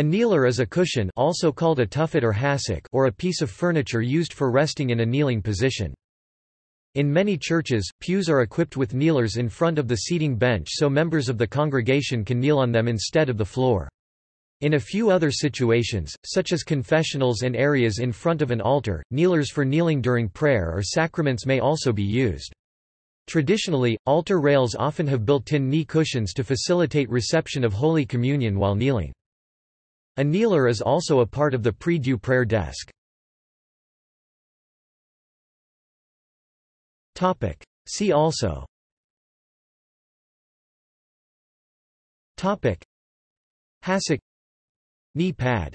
A kneeler is a cushion also called a tuffet or hassock or a piece of furniture used for resting in a kneeling position. In many churches, pews are equipped with kneelers in front of the seating bench so members of the congregation can kneel on them instead of the floor. In a few other situations, such as confessionals and areas in front of an altar, kneelers for kneeling during prayer or sacraments may also be used. Traditionally, altar rails often have built-in knee cushions to facilitate reception of Holy Communion while kneeling. A kneeler is also a part of the prie-dieu prayer desk. See also. Hassock Knee pad